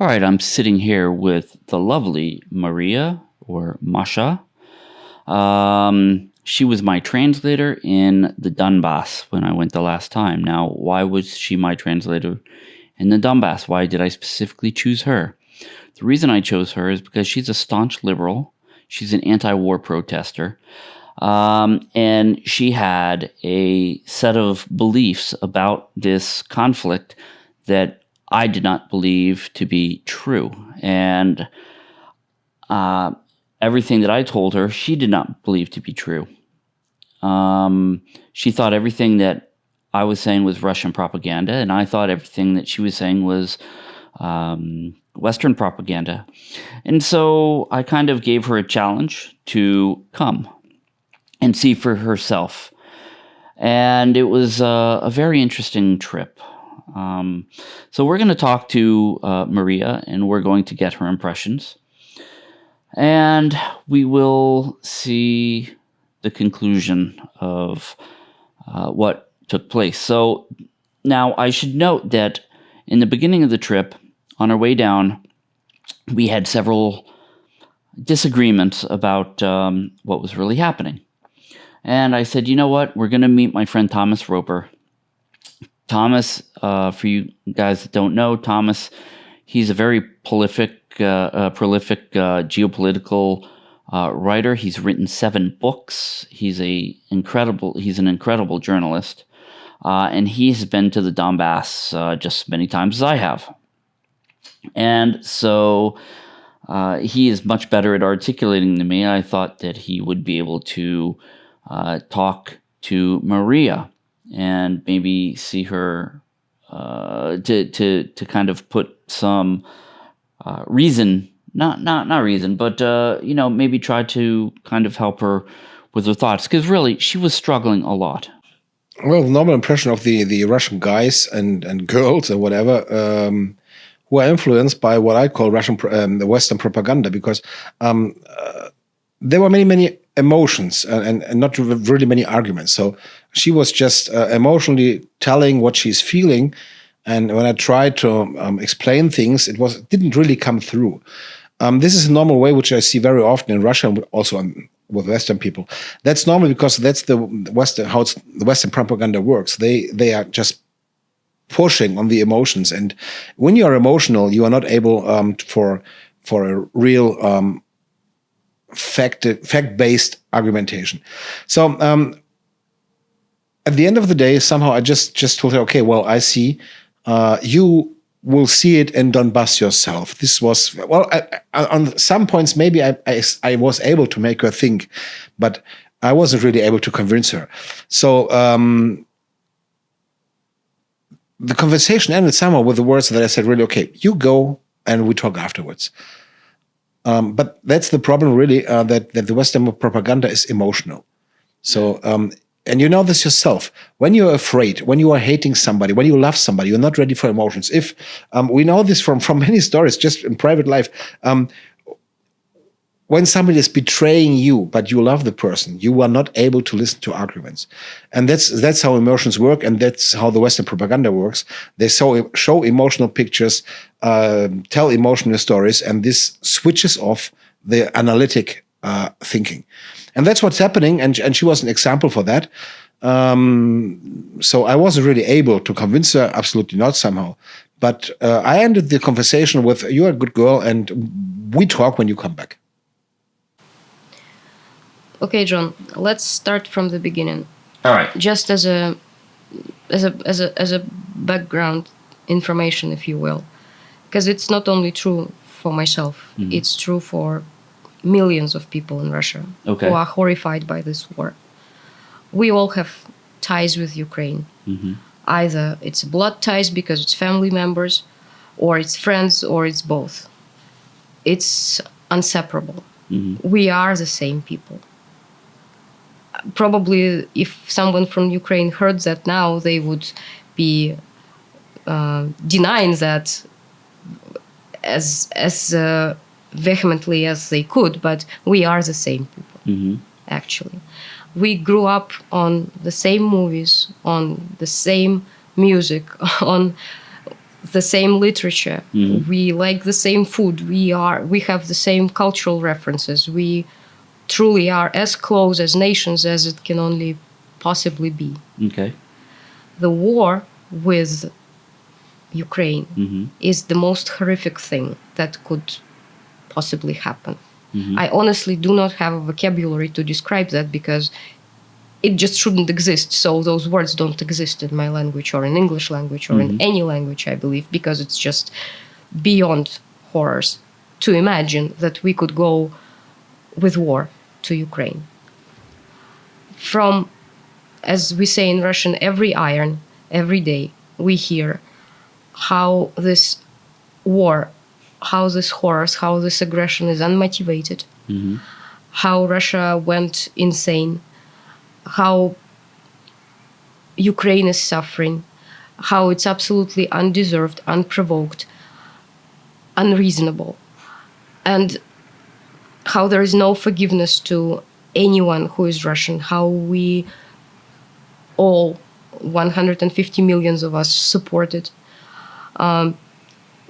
All right, I'm sitting here with the lovely Maria or Masha. Um, she was my translator in the Donbass when I went the last time. Now, why was she my translator in the Donbass? Why did I specifically choose her? The reason I chose her is because she's a staunch liberal. She's an anti war protester. Um, and she had a set of beliefs about this conflict that I did not believe to be true. And uh, everything that I told her, she did not believe to be true. Um, she thought everything that I was saying was Russian propaganda, and I thought everything that she was saying was um, Western propaganda. And so I kind of gave her a challenge to come and see for herself. And it was a, a very interesting trip. Um, so we're going to talk to uh, Maria and we're going to get her impressions. And we will see the conclusion of uh, what took place. So now I should note that in the beginning of the trip, on our way down, we had several disagreements about um, what was really happening. And I said, you know what? We're going to meet my friend Thomas Roper. Thomas, uh, for you guys that don't know, Thomas, he's a very prolific, uh, uh, prolific uh, geopolitical uh, writer. He's written seven books. He's a incredible. He's an incredible journalist, and he's been to the Donbass just as many times as I have. And so he is much better at articulating than me. I thought that he would be able to talk to Maria and maybe see her uh, to to to kind of put some uh, reason not not not reason but uh, you know maybe try to kind of help her with her thoughts because really she was struggling a lot well the normal impression of the the russian guys and and girls or whatever um, who are influenced by what i call russian um, the western propaganda because um, uh, there were many many emotions and, and, not really many arguments. So she was just uh, emotionally telling what she's feeling. And when I tried to um, explain things, it was didn't really come through. Um, this is a normal way, which I see very often in Russia and also on, with Western people. That's normal because that's the Western how the Western propaganda works. They they are just pushing on the emotions, and when you are emotional, you are not able um, for for a real um, fact fact based argumentation. So um, at the end of the day, somehow I just just told her, okay, well, I see uh, you will see it in Donbass yourself. This was well I, I, on some points maybe I, I, I was able to make her think, but I wasn't really able to convince her. So um, the conversation ended somehow with the words that I said, really, okay, you go and we talk afterwards. Um, but that's the problem, really, uh, that that the Western propaganda is emotional. So, um, and you know this yourself. When you're afraid, when you are hating somebody, when you love somebody, you're not ready for emotions. If um, we know this from from many stories, just in private life, um, when somebody is betraying you, but you love the person, you are not able to listen to arguments. And that's that's how emotions work, and that's how the Western propaganda works. They show, show emotional pictures, uh, tell emotional stories, and this switches off the analytic uh, thinking. And that's what's happening, and, and she was an example for that. Um, so I wasn't really able to convince her, absolutely not somehow. But uh, I ended the conversation with, you're a good girl, and we talk when you come back. Okay, John, let's start from the beginning. All right. Just as a as a as a as a background information, if you will, because it's not only true for myself; mm -hmm. it's true for millions of people in Russia okay. who are horrified by this war. We all have ties with Ukraine. Mm -hmm. Either it's blood ties because it's family members, or it's friends, or it's both. It's inseparable. Mm -hmm. We are the same people probably if someone from Ukraine heard that now, they would be uh, denying that as as uh, vehemently as they could. But we are the same people, mm -hmm. actually. We grew up on the same movies, on the same music, on the same literature. We like the same food. We are we have the same cultural references. We truly are as close as nations as it can only possibly be. Okay. The war with Ukraine Mm-hmm. is the most horrific thing that could possibly happen. Mm-hmm. I honestly do not have a vocabulary to describe that because it just shouldn't exist. So those words don't exist in my language or in English language or in mm-hmm. any language, I believe, because it's just beyond horrors to imagine that we could go with war to Ukraine. From, as we say in Russian, every iron, every day, we hear how this war, how this horrors, how this aggression is unmotivated, how Russia went insane, how Ukraine is suffering, how it's absolutely undeserved, unprovoked, unreasonable, and how there is no forgiveness to anyone who is Russian, how we all 150 millions of us supported um,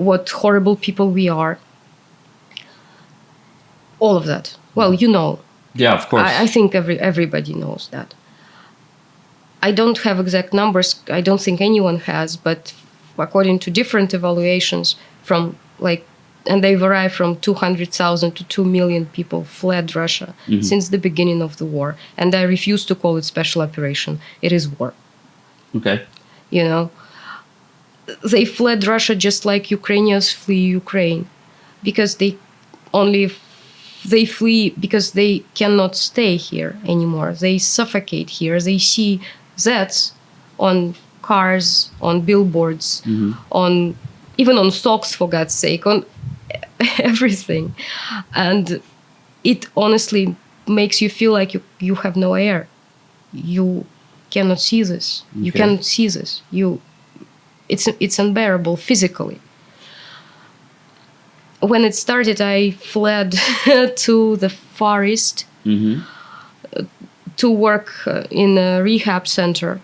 what horrible people we are all of that well you know Yeah, of course. I, I think every everybody knows that. I don't have exact numbers. I don't think anyone has, but according to different evaluations, from like, and they vary from 200,000 to 2 million people fled Russia mm-hmm. since the beginning of the war. And I refuse to call it special operation. It is war. okay. You know, they fled Russia just like Ukrainians flee Ukraine because they only they flee because they cannot stay here anymore. They suffocate here. They see Zs on cars, on billboards, mm-hmm. on even on socks for God's sake, on everything. And it honestly makes you feel like you, you have no air. You cannot see this. You cannot see this. You it's it's unbearable physically when it started, I fled to the Far East Mm-hmm. to work uh, in a rehab center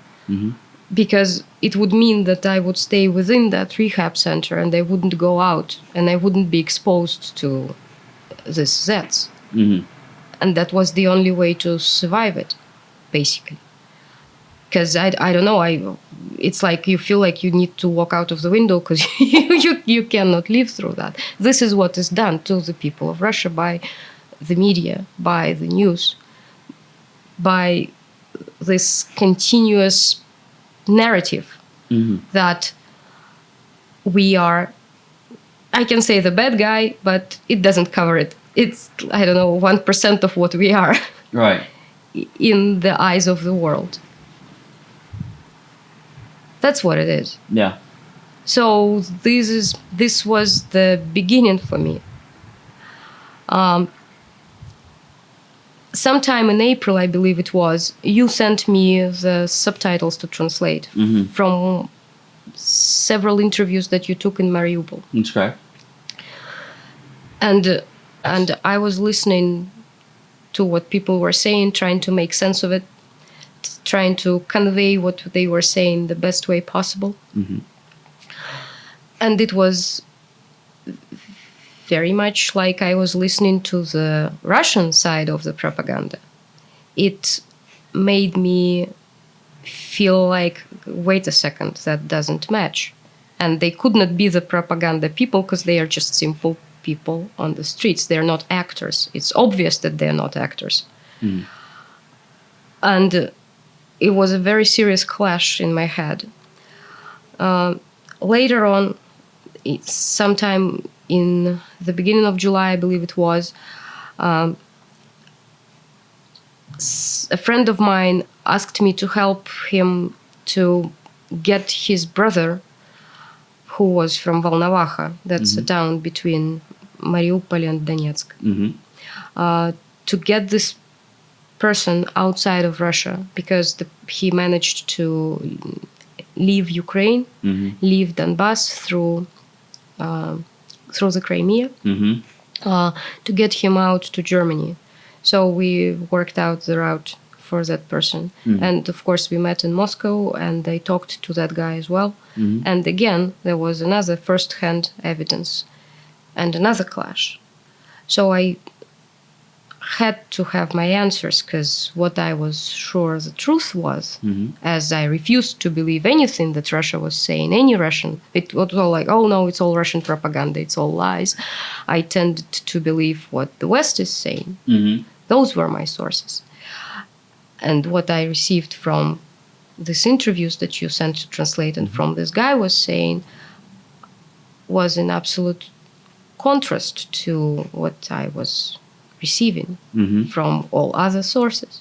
because it would mean that I would stay within that rehab center and I wouldn't go out and I wouldn't be exposed to this Zs. Mm-hmm. And that was the only way to survive it, basically. Because I, I don't know, I it's like you feel like you need to walk out of the window because you, you, you cannot live through that. This is what is done to the people of Russia by the media, by the news, by this continuous narrative mm-hmm. that we are I can say the bad guy, but it doesn't cover it. It's I don't know, one percent of what we are Right. in the eyes of the world. That's what it is. Yeah. So this is this was the beginning for me. Um, sometime in April, I believe it was, you sent me the subtitles to translate from several interviews that you took in Mariupol, That's correct. and uh, and I was listening to what people were saying, trying to make sense of it, trying to convey what they were saying the best way possible. And it was very much like I was listening to the Russian side of the propaganda. It made me feel like, wait a second, that doesn't match. And they could not be the propaganda people because they are just simple people on the streets. They're not actors. It's obvious that they're not actors. And uh, it was a very serious clash in my head. Uh, later on, sometime in the beginning of July, I believe it was, um, a friend of mine asked me to help him to get his brother, who was from Volnovakha, that's a town between Mariupol and Donetsk, Mm-hmm. uh, to get this person outside of Russia because the, he managed to leave Ukraine, Mm-hmm. leave Donbass through uh, through the Crimea Mm-hmm. uh, to get him out to Germany. So we worked out the route for that person. And of course, we met in Moscow and I talked to that guy as well. And again, there was another first hand evidence and another clash. So I had to have my answers because what I was sure the truth was, as I refused to believe anything that Russia was saying, any Russian, it was all like, oh no, it's all Russian propaganda, it's all lies. I tended to believe what the West is saying. hmm Those were my sources. And what I received from these interviews that you sent to translate and from this guy was saying was in absolute contrast to what I was receiving hmm from all other sources.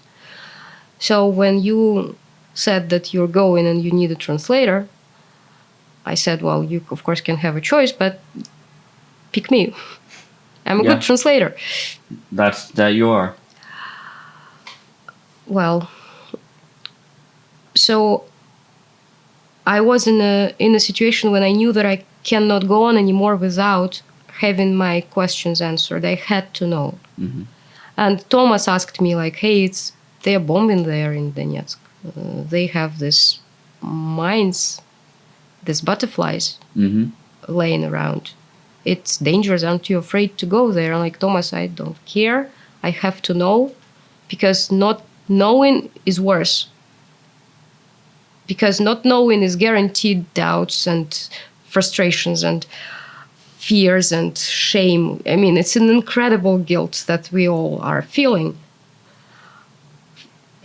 So when you said that you're going and you need a translator, I said, well, you of course can have a choice, but pick me. I'm a Yeah. good translator. That's that you are. Well, so I was in a in a situation when I knew that I cannot go on anymore without having my questions answered. I had to know. And Thomas asked me like, "Hey, it's they're bombing there in Donetsk. Uh, they have this mines, these butterflies hmm laying around. It's dangerous. Aren't you afraid to go there?" I'm like, Thomas, I don't care. I have to know because not knowing is worse. Because not knowing is guaranteed doubts and frustrations and fears and shame. I mean, it's an incredible guilt that we all are feeling.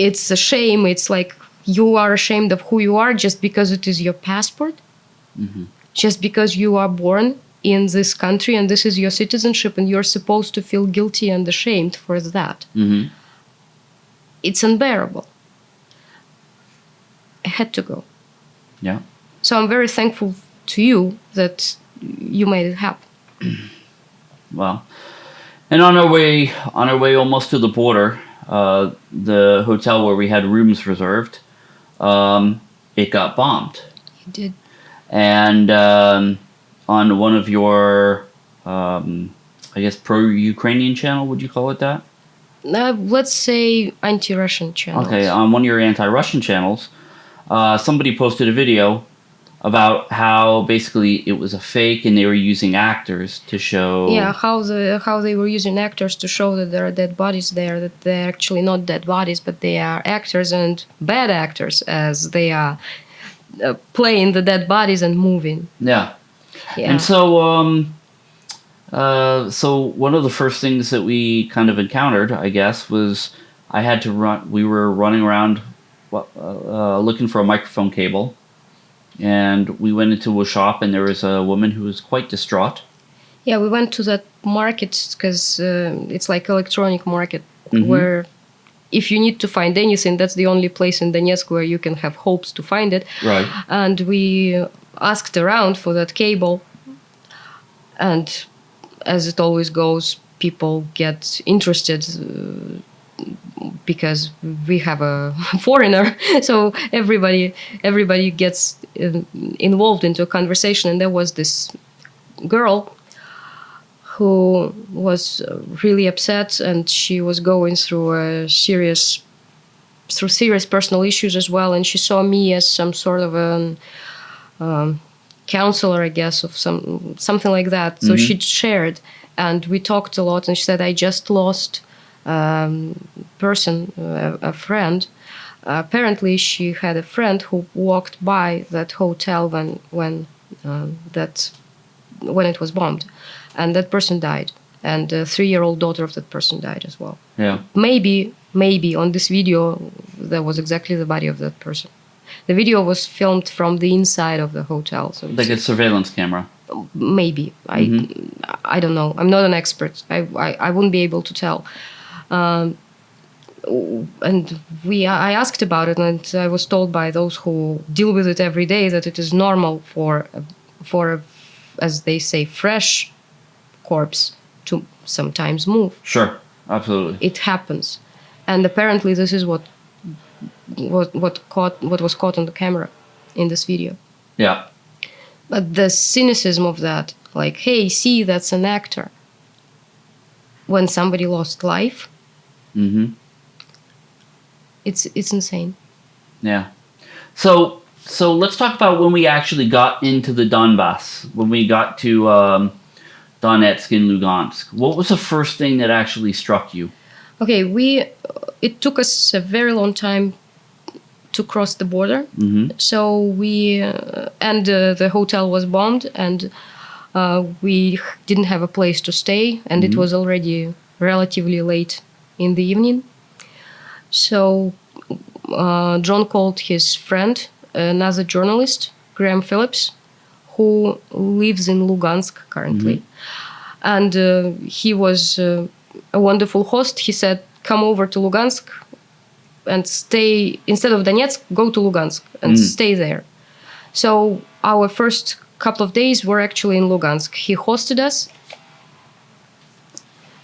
It's a shame. It's like you are ashamed of who you are just because it is your passport, just because you are born in this country and this is your citizenship, and you're supposed to feel guilty and ashamed for that. hmm It's unbearable. I had to go. Yeah. So I'm very thankful to you that you might it happen. Well, and on our way, on our way almost to the border, uh, the hotel where we had rooms reserved, um, it got bombed, You did. and um, on one of your, um, I guess, pro-Ukrainian channel, would you call it that? Uh, let's say anti-Russian channels. Okay, on one of your anti-Russian channels, uh, somebody posted a video about how basically it was a fake and they were using actors to show. Yeah, how the how they were using actors to show that there are dead bodies there, that they're actually not dead bodies, but they are actors and bad actors as they are uh, playing the dead bodies and moving. Yeah. Yeah. And so, um, uh, so one of the first things that we kind of encountered, I guess, was I had to run. We were running around, uh, uh, looking for a microphone cable, and we went into a shop, and there was a woman who was quite distraught. Yeah, we went to that market because uh, it's like electronic market Mhm. where if you need to find anything, that's the only place in Donetsk where you can have hopes to find it. Right. And we asked around for that cable, and as it always goes, people get interested. Uh, because we have a foreigner so everybody everybody gets uh, involved into a conversation. And there was this girl who was uh, really upset and she was going through a serious through serious personal issues as well. And she saw me as some sort of a um, counselor i guess of some something like that. So she shared and we talked a lot and she said i just lost um, person a, a friend. Apparently she had a friend who walked by that hotel when when um, that when it was bombed. And that person died. And the three-year-old daughter of that person died as well. Yeah. maybe maybe on this video there was exactly the body of that person. The video was filmed from the inside of the hotel so Like a surveillance camera. maybe. I i don't know. I'm not an expert. I i, I wouldn't be able to tell um, and we i asked about it and i was told by those who deal with it every day that it is normal for for as they say fresh corpse to sometimes move Sure. Absolutely. it happens and apparently this is what what what caught what was caught on the camera in this video Yeah. but the cynicism of that like hey see that's an actor when somebody lost life Mm-hmm. It's it's insane. Yeah. So so let's talk about when we actually got into the Donbass. When we got to um, Donetsk and Lugansk. What was the first thing that actually struck you? Okay, we it took us a very long time to cross the border. Mm-hmm. So we uh, and uh, the hotel was bombed, and uh, we didn't have a place to stay, and it was already relatively late in the evening. So uh, John called his friend, another journalist, Graham Phillips, who lives in Lugansk currently, and uh, he was uh, a wonderful host. He said, "Come over to Lugansk." and stay instead of Donetsk, go to Lugansk and stay there. So our first couple of days were actually in Lugansk. He hosted us,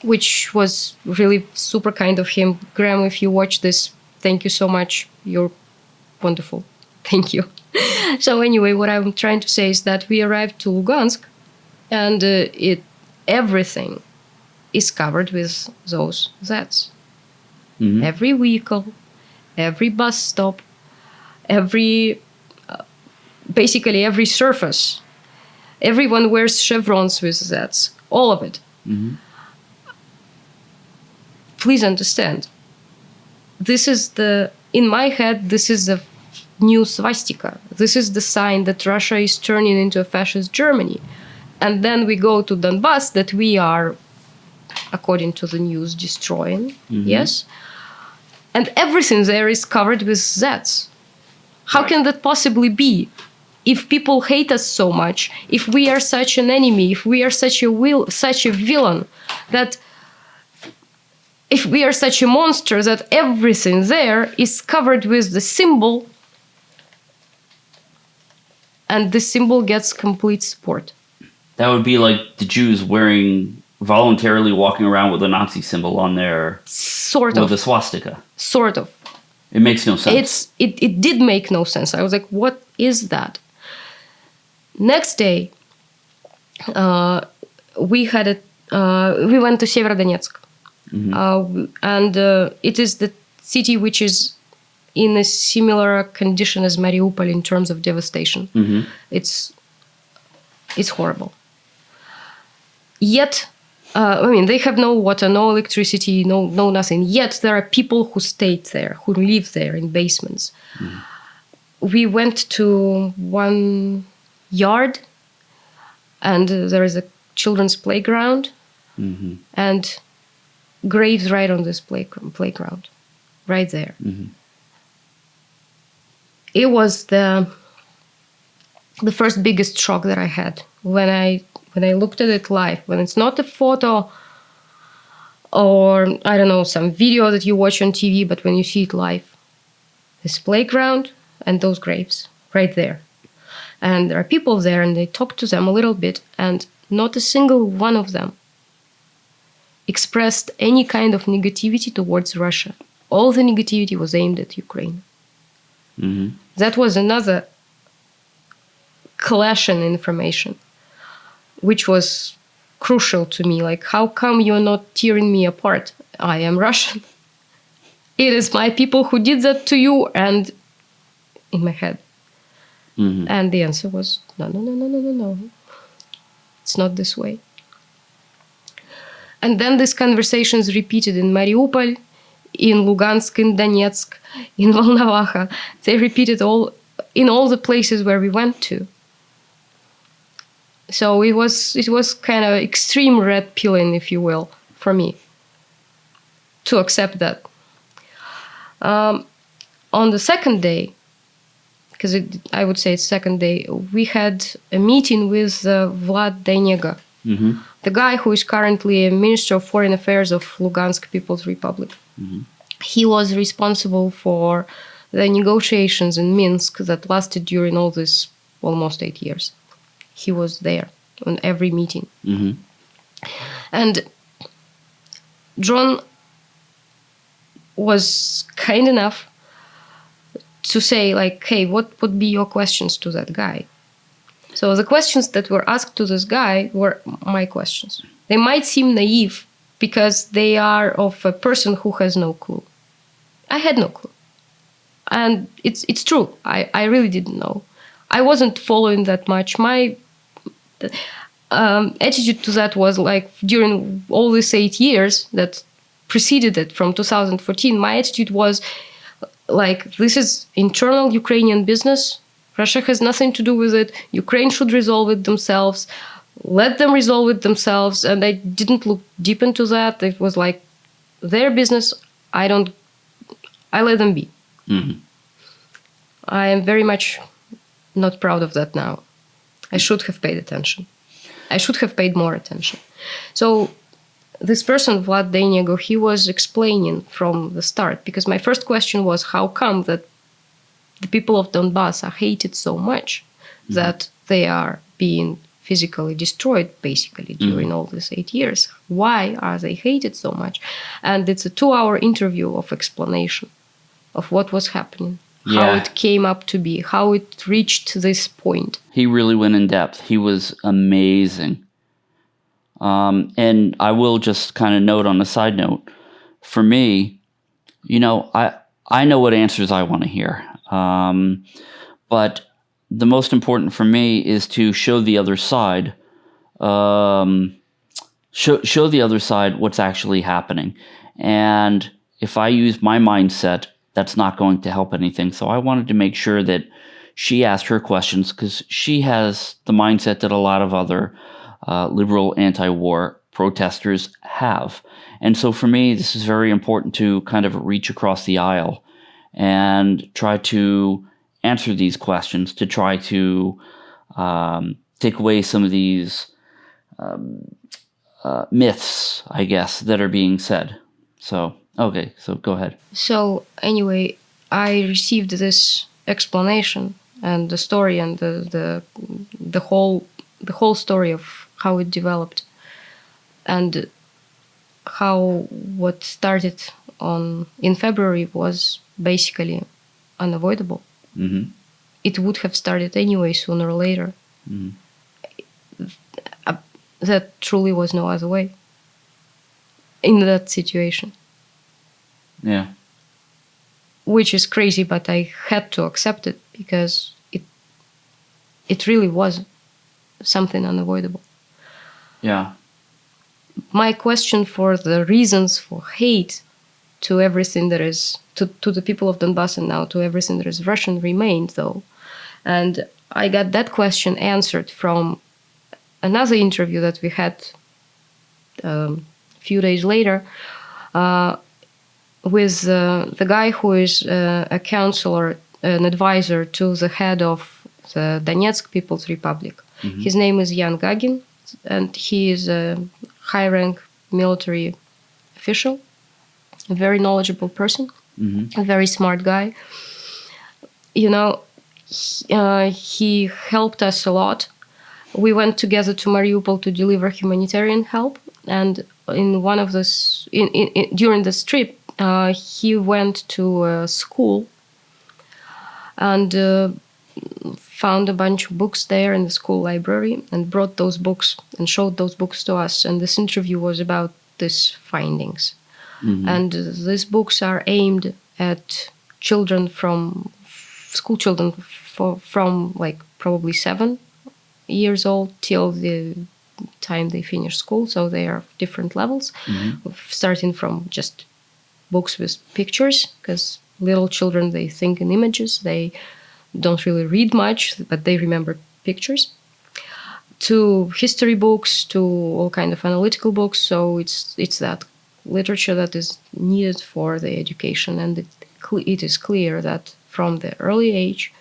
which was really super kind of him. Graham, if you watch this, thank you so much. You're wonderful. Thank you. so anyway, what I'm trying to say is that we arrived to Lugansk, and uh, it everything is covered with those Zs. Mhm. Every vehicle, every bus stop, every uh, basically every surface. Everyone wears chevrons with Zs. All of it. Please understand. This is the in my head. This is the new swastika. This is the sign that Russia is turning into a fascist Germany. And then we go to Donbass that we are, according to the news, destroying. Mm-hmm. Yes and everything there is covered with Zs. How can that possibly be? If people hate us so much, if we are such an enemy, if we are such a will, such a villain, that if we are such a monster that everything there is covered with the symbol, and the symbol gets complete support. That would be like the Jews wearing voluntarily walking around with a Nazi symbol on their Sort with of, a swastika. sort of. It makes no sense. it's it, it did make no sense i was like what is that next day uh, we had a uh, we went to severodonetsk uh, and uh, it is the city which is in a similar condition as mariupol in terms of devastation. It's it's horrible. Yet uh, I mean, they have no water, no electricity, no no nothing. Yet there are people who stayed there, who live there in basements. We went to one yard, and uh, there is a children's playground, and graves right on this play- playground, right there. Mm-hmm. It was the the first biggest shock that I had when I when I looked at it live. When it's not a photo or I don't know some video that you watch on TV, but when you see it live, this playground and those graves right there, and there are people there, and they talk to them a little bit, and not a single one of them expressed any kind of negativity towards Russia. All the negativity was aimed at Ukraine. Mm-hmm. That was another clash in information, which was crucial to me. Like, how come you're not tearing me apart? I am Russian. It is my people who did that to you, and in my head. Mm-hmm. And the answer was no, no, no, no, no, no, no. It's not this way. And then these conversations repeated in Mariupol, in Lugansk, in Donetsk, in Volnovakha. They repeated all in all the places where we went to. So it was it was kind of extreme red pilling, if you will, for me to accept that. Um, on the second day, because I would say it's second day, we had a meeting with uh, Vlad Deinego, the guy who is currently a Minister of Foreign Affairs of Lugansk People's Republic. Mm-hmm. He was responsible for the negotiations in Minsk that lasted during all this almost eight years. He was there on every meeting. Mm-hmm. And John was kind enough to say like hey what would be your questions to that guy so the questions that were asked to this guy were my questions they might seem naive because they are of a person who has no clue i had no clue and it's it's true. I I really didn't know. I wasn't following that much. My um, attitude to that was like during all these eight years that preceded it from 2014. My attitude was like this is internal Ukrainian business. Russia has nothing to do with it. Ukraine should resolve it themselves. Let them resolve it themselves. And I didn't look deep into that. It was like their business. I don't. I let them be. Mhm. I am very much not proud of that now. I should have paid attention. I should have paid more attention. So this person, Vlad Deinego, he was explaining from the start because my first question was how come that the people of Donbass are hated so much that they are being physically destroyed basically during all these eight years. Why are they hated so much? And it's a two-hour interview of explanation of what was happening, how it came up to be, how it reached this point. He really went in depth. He was amazing. Um, and I will just kind of note on a side note, for me, you know, I I know what answers I want to hear. Um, but the most important for me is to show the other side, um, show show the other side what's actually happening. And if I use my mindset, that's not going to help anything. So I wanted to make sure that she asked her questions because she has the mindset that a lot of other uh, liberal anti-war protesters have. And so for me, this is very important to kind of reach across the aisle and try to answer these questions, to try to um, take away some of these um, uh, myths, I guess, that are being said. So, okay, so go ahead. So anyway, I received this explanation and the story and the the the whole the whole story of how it developed and how what started on in February was basically unavoidable. hmm It would have started anyway sooner or later. Uh, That truly was no other way in that situation. Yeah. which is crazy but i had to accept it because it it really was something unavoidable Yeah. my question for the reasons for hate to everything that is to, to the people of donbass and now to everything that is russian remained though. And i got that question answered from another interview that we had um, a few days later uh, with uh, the guy who is uh, a counselor, an advisor to the head of the Donetsk People's Republic. His name is Jan Gagin, and he is a high rank military official, a very knowledgeable person, a very smart guy. You know, he, uh, he helped us a lot. We went together to Mariupol to deliver humanitarian help, and in one of this, in, in, in, during this trip, uh, he went to a school and uh, found a bunch of books there in the school library and brought those books and showed those books to us. And this interview was about these findings. And uh, these books are aimed at children from school children for, from like probably seven years old till the time they finish school. So they are different levels, starting from just books with pictures because little children they think in images they don't really read much but they remember pictures. To history books to all kind of analytical books so it's it's that literature that is needed for the education and it, it is clear that from the early age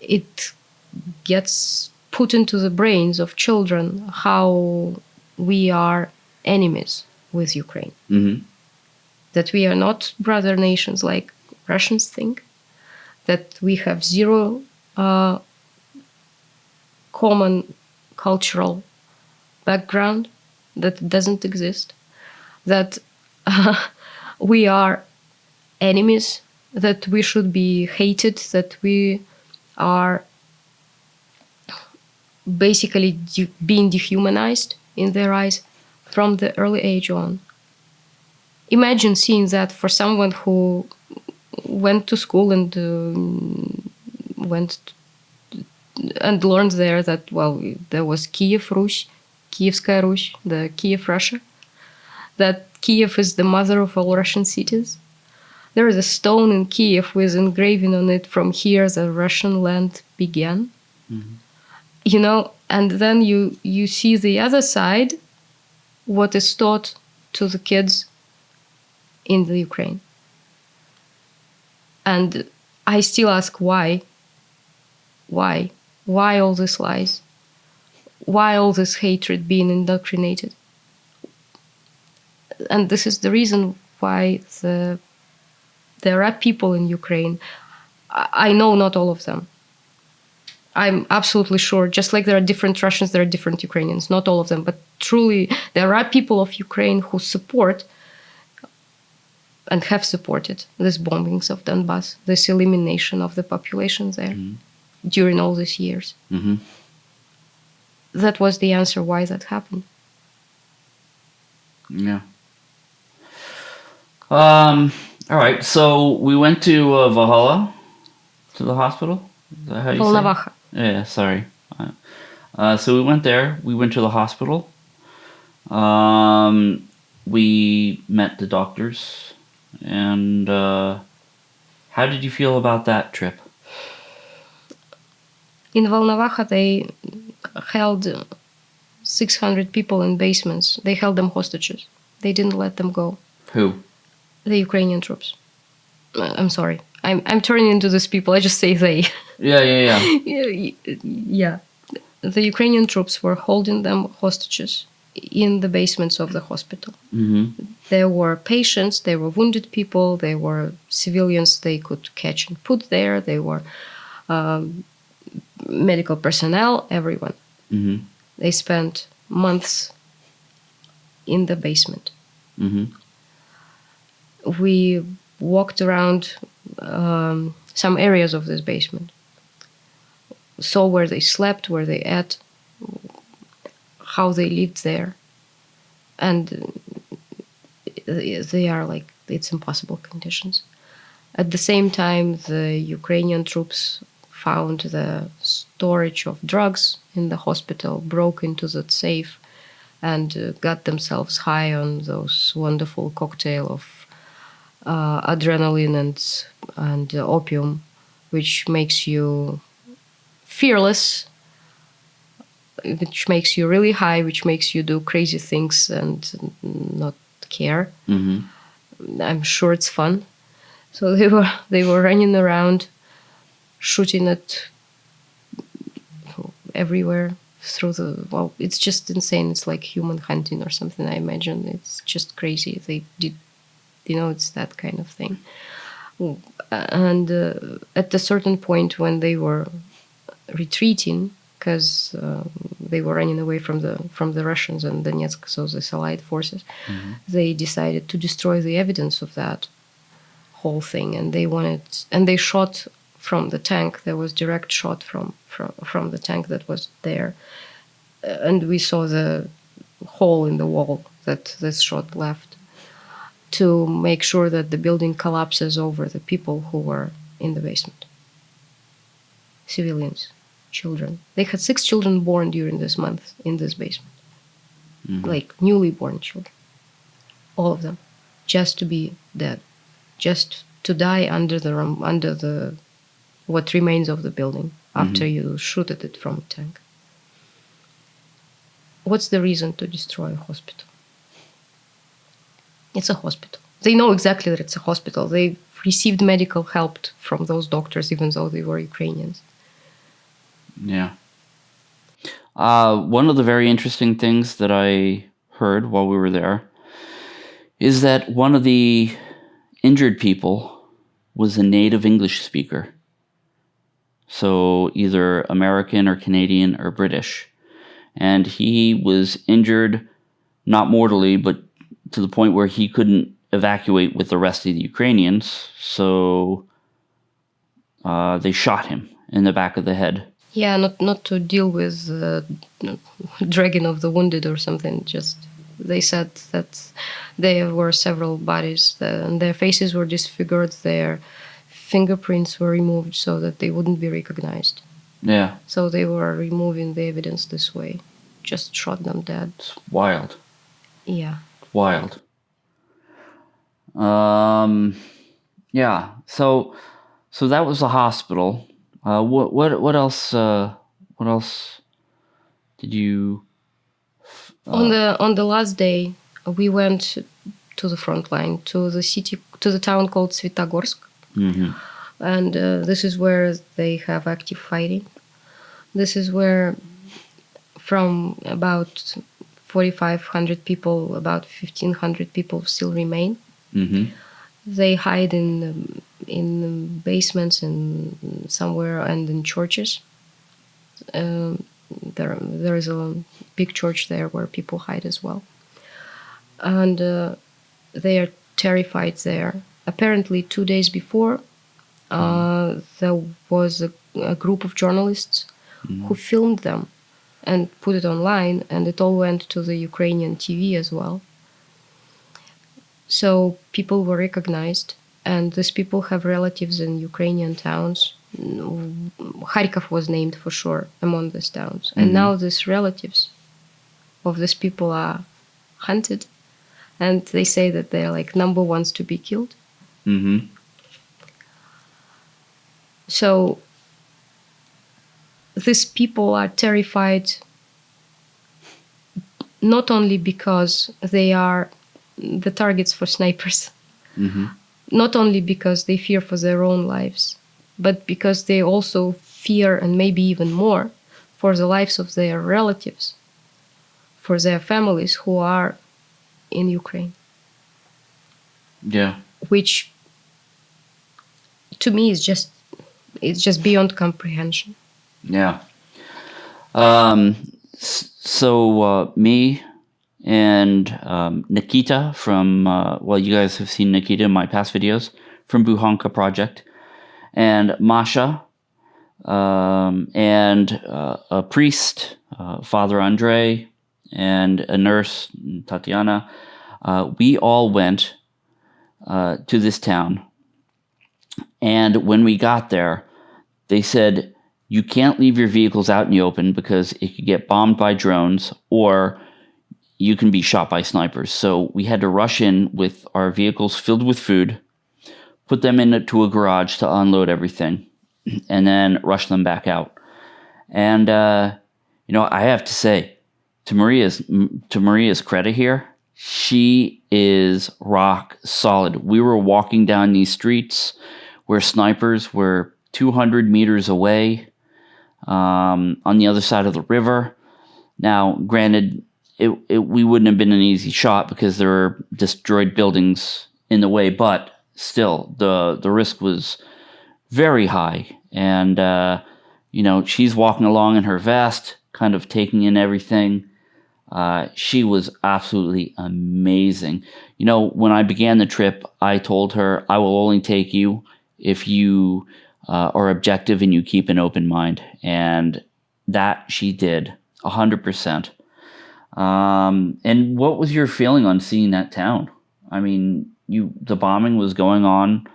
it gets put into the brains of children how we are enemies with ukraine. Hmm that we are not brother nations like Russians think, that we have zero uh, common cultural background that doesn't exist, that uh, we are enemies, that we should be hated, that we are basically de- being dehumanized in their eyes from the early age on imagine seeing that for someone who went to school and um, went and learned there that well there was Kiev Rus, Kievskaya Rus, the Kiev Russia. That Kiev is the mother of all Russian cities. There is a stone in Kiev with engraving on it from here the Russian land began. Mm-hmm. You know, and then you you see the other side, what is taught to the kids in the Ukraine. And I still ask why. Why? Why all these lies? Why all this hatred being indoctrinated? And this is the reason why the there are people in Ukraine. I know not all of them. I'm absolutely sure, just like there are different Russians, there are different Ukrainians, not all of them, but truly there are people of Ukraine who support and have supported these bombings of Donbass, this elimination of the population there during all these years. hmm That was the answer why that happened. Yeah. Um. All right. So we went to uh, Valhalla, to the hospital. Is that how you say it? Yeah. Sorry. Uh, so we went there. We went to the hospital. Um, we met the doctors, and uh, how did you feel about that trip? In Volnovakha, they held 600 people in basements. They held them hostages. They didn't let them go. Who? The Ukrainian troops. Uh, I'm sorry. I'm, I'm turning into these people. I just say they. Yeah, yeah, yeah. yeah. The Ukrainian troops were holding them hostages in the basements of the hospital. mm-hmm. There were patients, there were wounded people, there were civilians they could catch and put there, there were um, medical personnel, everyone. Mm-hmm. They spent months in the basement. Mm-hmm. We walked around um, some areas of this basement, saw where they slept, where they ate, how they lived there, and they are like it's impossible conditions. At the same time, the Ukrainian troops found the storage of drugs in the hospital, broke into that safe, and uh, got themselves high on those wonderful cocktail of uh, adrenaline and and uh, opium, which makes you fearless, which makes you really high, which makes you do crazy things and not care. Mm-hmm. I'm sure it's fun. So they were they were running around, shooting at everywhere through the well. It's just insane. It's like human hunting or something. I imagine it's just crazy. They did, you know, it's that kind of thing. And uh, at a certain point, when they were retreating, because uh, they were running away from the from the Russians and Donetsk, so the Allied forces, they decided to destroy the evidence of that whole thing, and they wanted and they shot from the tank. There was direct shot from from from the tank that was there, and we saw the hole in the wall that this shot left to make sure that the building collapses over the people who were in the basement. Civilians, children. They had six children born during this month in this basement, mm-hmm. like newly born children, all of them, just to be dead, just to die under the under the what remains of the building after mm-hmm. you shoot at it from a tank. What's the reason to destroy a hospital? It's a hospital. They know exactly that it's a hospital. They received medical help from those doctors, even though they were Ukrainians. Yeah. Uh, one of the very interesting things that I heard while we were there is that one of the injured people was a native English speaker. So either American or Canadian or British. And he was injured, not mortally, but to the point where he couldn't evacuate with the rest of the Ukrainians. So uh, they shot him in the back of the head. Yeah, not not to deal with uh, dragging of the wounded or something. Just they said that there were several bodies and their faces were disfigured. Their fingerprints were removed so that they wouldn't be recognized. Yeah. So they were removing the evidence this way. Just shot them dead. It's wild. Yeah. Wild. Um, yeah. So, so that was the hospital. Uh, what what what else? Uh, what else did you? on the on the last day, we went to the front line to the city to the town called Svitogorsk, Mhm. and uh, this is where they have active fighting. This is where, from about 4,500 people, about 1,500 people still remain. Mhm. They hide in um, in basements and somewhere and in churches. Um, there there is a big church there where people hide as well, and uh, they are terrified there. Apparently, two days before, uh, there was a, a group of journalists who filmed them and put it online, and it all went to the Ukrainian TV as well. So people were recognized, and these people have relatives in Ukrainian towns. Mm, Kharkov was named for sure among these towns, and now these relatives of these people are hunted, and they say that they're like number ones to be killed. Mm -hmm. So these people are terrified not only because they are the targets for snipers, Mhm. not only because they fear for their own lives, but because they also fear and maybe even more for the lives of their relatives, for their families who are in Ukraine, Yeah. which to me is just it's just beyond comprehension. Yeah. Um, so uh, me and um, Nikita from uh, well, you guys have seen Nikita in my past videos from Buhanka Project, and Masha, um, and uh, a priest, uh, Father Andre, and a nurse, Tatiana. Uh, we all went uh, to this town, and when we got there, they said you can't leave your vehicles out in the open because it could get bombed by drones or you can be shot by snipers. So we had to rush in with our vehicles filled with food, put them into a garage to unload everything, and then rush them back out. And uh, you know, I have to say, to Maria's to Maria's credit here, she is rock solid. We were walking down these streets where snipers were 200 meters away um, on the other side of the river. Now, granted, it, it we wouldn't have been an easy shot because there were destroyed buildings in the way, but still, the the risk was very high. And uh, you know, she's walking along in her vest, kind of taking in everything. Uh, she was absolutely amazing. You know, when I began the trip, I told her I will only take you if you uh, are objective and you keep an open mind, and that she did a hundred percent. Um, and what was your feeling on seeing that town? I mean, you the bombing was going on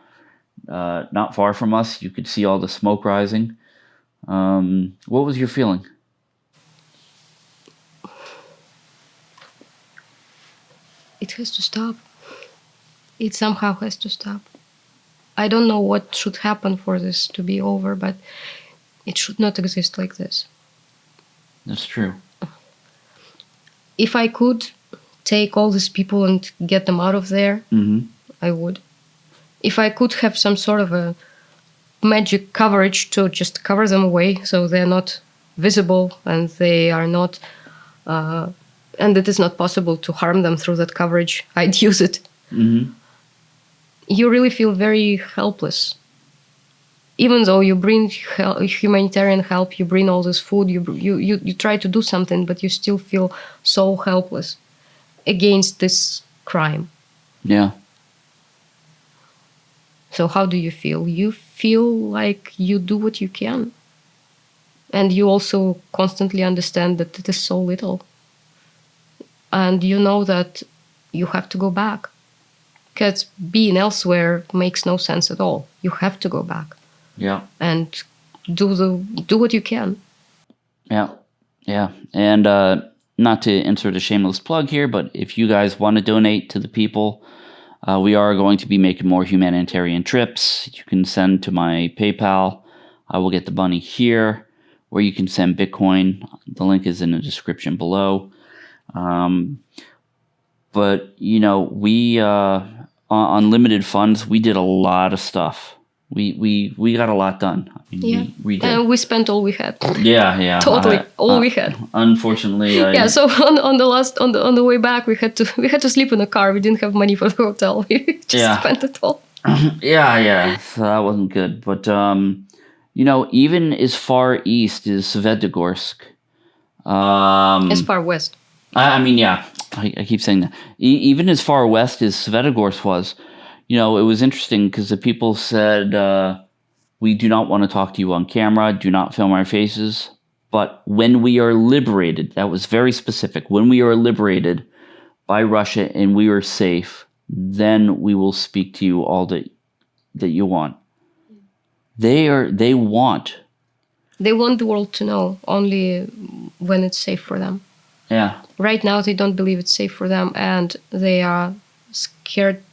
uh, not far from us. You could see all the smoke rising. Um, what was your feeling? It has to stop. It somehow has to stop. I don't know what should happen for this to be over, but it should not exist like this. That's true. If I could take all these people and get them out of there, hmm I would. If I could have some sort of a magic coverage to just cover them away so they're not visible and they are not, uh, and it is not possible to harm them through that coverage, I'd use it. hmm You really feel very helpless. Even though you bring hel- humanitarian help, you bring all this food, you, you, you, you try to do something, but you still feel so helpless against this crime. Yeah. So how do you feel? You feel like you do what you can. And you also constantly understand that it is so little. And you know that you have to go back because being elsewhere makes no sense at all. You have to go back Yeah. and do the do what you can. Yeah, yeah, and uh, not to insert a shameless plug here, but if you guys want to donate to the people, uh, we are going to be making more humanitarian trips. You can send to my PayPal. I will get the money here, or you can send Bitcoin. The link is in the description below. Um, but you know, we uh, on, on limited funds, we did a lot of stuff. We we we got a lot done. I mean, Yeah, we, we did. and we spent all we had. Yeah, yeah. Totally, I- all uh, we had. Unfortunately, I, Yeah, so on, on the last on the on the way back, we had to we had to sleep in a car. We didn't have money for the hotel. We just Yeah. spent it all. yeah, yeah. So that wasn't good. But um, you know, even as far east as Svetogorsk. Um, As far west. I, I mean, yeah, I, I keep saying that. E- even as far west as Svetogorsk was, you know, it was interesting because the people said, uh, "We do not want to talk to you on camera. Do not film our faces." But when we are liberated, that was very specific. When we are liberated by Russia and we are safe, then we will speak to you all that that you want. They are. They want. They want the world to know only when it's safe for them. Yeah. Right now, they don't believe it's safe for them, and they are scared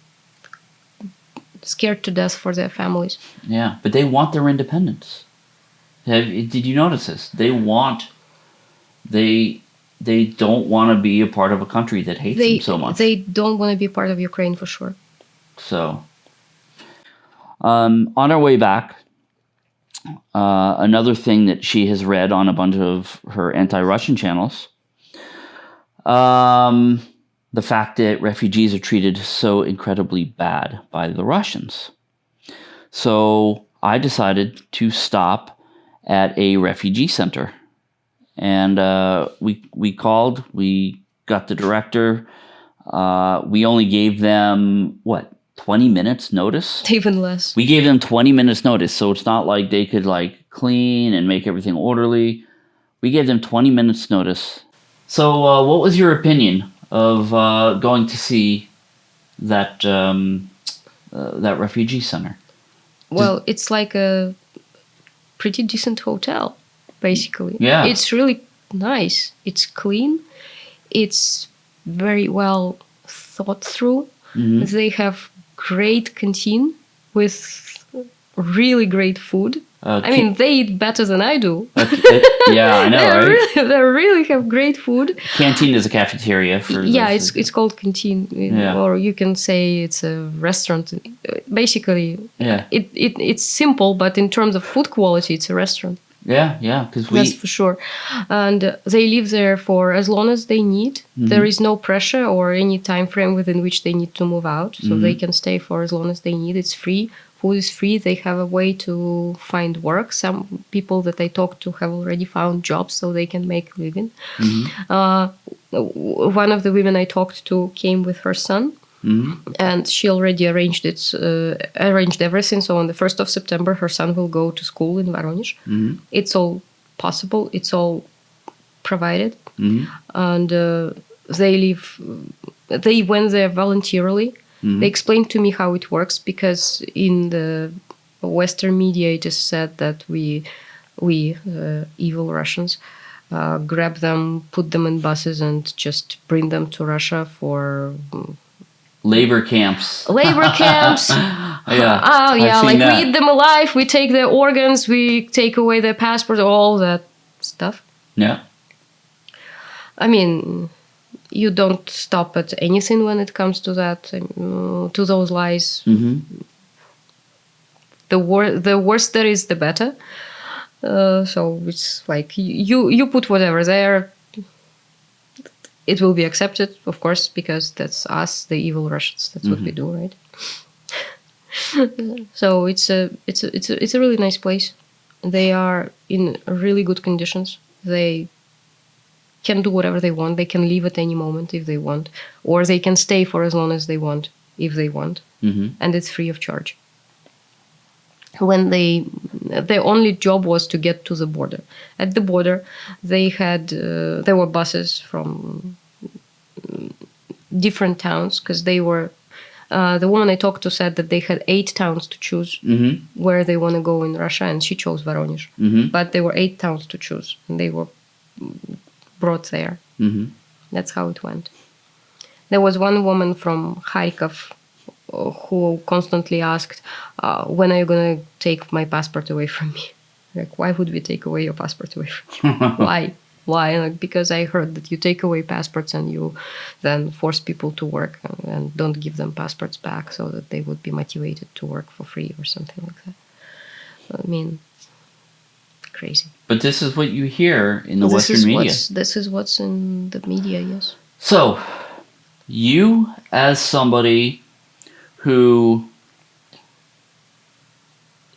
scared to death for their families. Yeah, but they want their independence. Have, did you notice this? They want, they they don't want to be a part of a country that hates They them so much. they don't want to be part of Ukraine for sure. so, um, on our way back, uh, another thing that she has read on a bunch of her anti-Russian channels, um, the fact that refugees are treated so incredibly bad by the Russians. So I decided to stop at a refugee center, and uh, we we called. We got the director. Uh, we only gave them what twenty minutes notice. Even less. We gave them 20 minutes notice, so it's not like they could like clean and make everything orderly. We gave them 20 minutes notice. So, uh, what was your opinion of uh, going to see that um, uh, that refugee center? Well, it's like a pretty decent hotel, basically. Yeah. It's really nice. It's clean. It's very well thought through. Mhm. They have great canteen with really great food. Uh, I mean, they eat better than I do. uh, yeah, I know, they right? really, they really have great food. Canteen is a cafeteria for. yeah, it's it's called canteen, Yeah. or you can say it's a restaurant. Basically, yeah, it, it it's simple, but in terms of food quality, it's a restaurant. yeah, yeah. Because we. That's for sure. And uh, they live there for as long as they need. Mm-hmm. There is no pressure or any time frame within which they need to move out. So Mm-hmm. they can stay for as long as they need. It's free. Food is free. They have a way to find work. Some people that I talked to have already found jobs so they can make a living. Mm-hmm. Uh, one of the women I talked to came with her son Mhm. and she already arranged it, uh, arranged everything. So on the first of September, her son will go to school in Voronezh. Mhm. It's all possible. It's all provided, Mhm. and uh, they live. They went there voluntarily. They explained to me how it works because in the Western media it is said that we, we uh, evil Russians, uh, grab them, put them in buses, and just bring them to Russia for Labor camps. labor camps. Yeah. Oh yeah, like that. we eat them alive. We take their organs. We take away their passport. All that stuff. Yeah. I mean, you don't stop at anything when it comes to that, um, to those lies. hmm The wor- the worse there is, the better. Uh, so it's like you you put whatever there. It will be accepted, of course, because that's us, the evil Russians. That's what we do, right? so it's a it's a, it's a it's a really nice place. They are in really good conditions. They can do whatever they want. They can leave at any moment if they want, or they can stay for as long as they want if they want, hmm and it's free of charge. When they, their only job was to get to the border. At the border, they had uh, there were buses from mm, different towns because they were uh, the woman I talked to said that they had eight towns to choose Mm-hmm. where they want to go in Russia, and she chose Voronezh. Mm-hmm. But there were eight towns to choose, and they were brought there. Mm-hmm. That's how it went. There was one woman from Kharkov uh, who constantly asked, uh, "When are you gonna take my passport away from me? Like, why would we take away your passport away from me? why? Why? Like, because I heard that you take away passports and you then force people to work and, and don't give them passports back so that they would be motivated to work for free or something like that. I mean, crazy. But this is what you hear in the this Western media. this is what's in the media. Yes. So, you as somebody who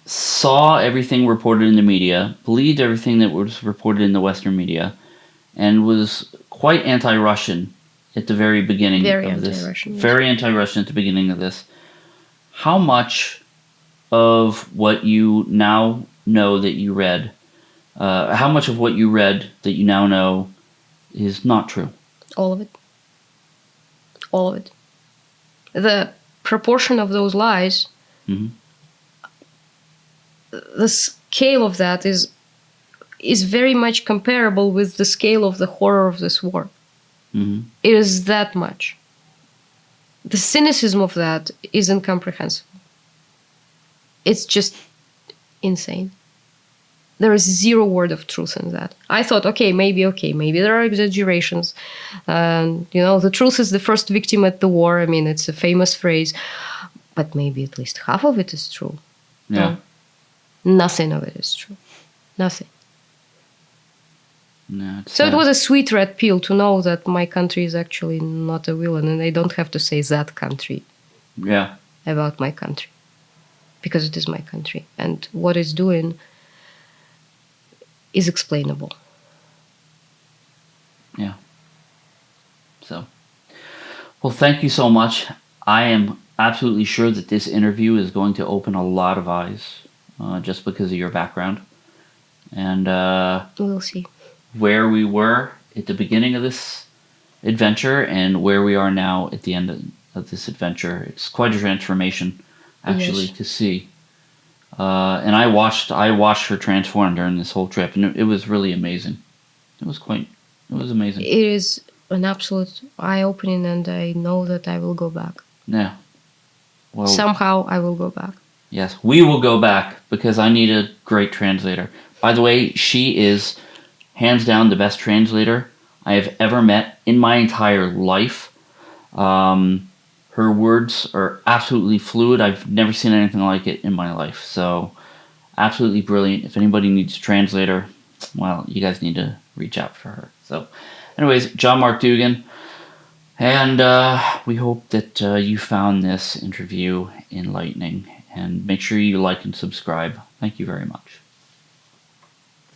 saw everything reported in the media, believed everything that was reported in the Western media, and was quite anti-Russian at the very beginning Very of this. yes. Very anti-Russian at the beginning of this. How much of what you now know that you read, uh, how much of what you read that you now know is not true? All of it. All of it. The proportion of those lies, Mhm. the scale of that is is very much comparable with the scale of the horror of this war. hmm It is that much. The cynicism of that is incomprehensible. It's just insane. There is zero word of truth in that. I thought, okay, maybe, okay, maybe there are exaggerations. And, you know, the truth is the first victim at the war. I mean, it's a famous phrase, but maybe at least half of it is true. Yeah. No. Nothing of it is true. Nothing. No, So it was a sweet red pill to know that my country is actually not a villain and I don't have to say that country Yeah. about my country because it is my country and what it's doing is explainable. Yeah. So, well, thank you so much. I am absolutely sure that this interview is going to open a lot of eyes uh, just because of your background and uh, We'll see. where we were at the beginning of this adventure and where we are now at the end of, of this adventure. It's quite a transformation, actually, Yes. to see. Uh, and I watched I watched her transform during this whole trip, and it, it was really amazing. It was quite it was amazing. It is an absolute eye opening and I know that I will go back. Yeah. Well, Somehow I will go back. yes, we will go back because I need a great translator. By the way, she is hands down the best translator I have ever met in my entire life. Um, her words are absolutely fluid. I've never seen anything like it in my life. So, absolutely brilliant. If anybody needs a translator, well, you guys need to reach out for her. So, anyways, John Mark Dougan. And uh, we hope that uh, you found this interview enlightening. And make sure you like and subscribe. Thank you very much.